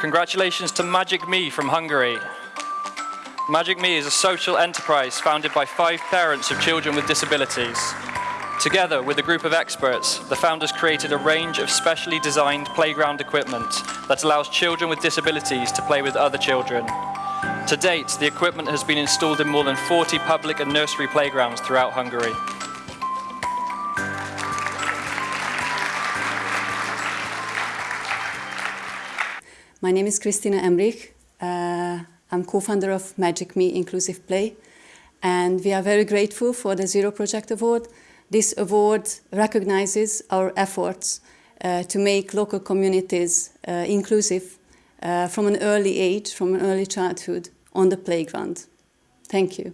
Congratulations to Magic Me from Hungary. Magic Me is a social enterprise founded by five parents of children with disabilities. Together with a group of experts, the founders created a range of specially designed playground equipment that allows children with disabilities to play with other children. To date, the equipment has been installed in more than 40 public and nursery playgrounds throughout Hungary. My name is Christina Emrich. Uh, I'm co-founder of Magic Me Inclusive Play and we are very grateful for the Zero Project Award. This award recognizes our efforts uh, to make local communities uh, inclusive uh, from an early age, from an early childhood on the playground. Thank you.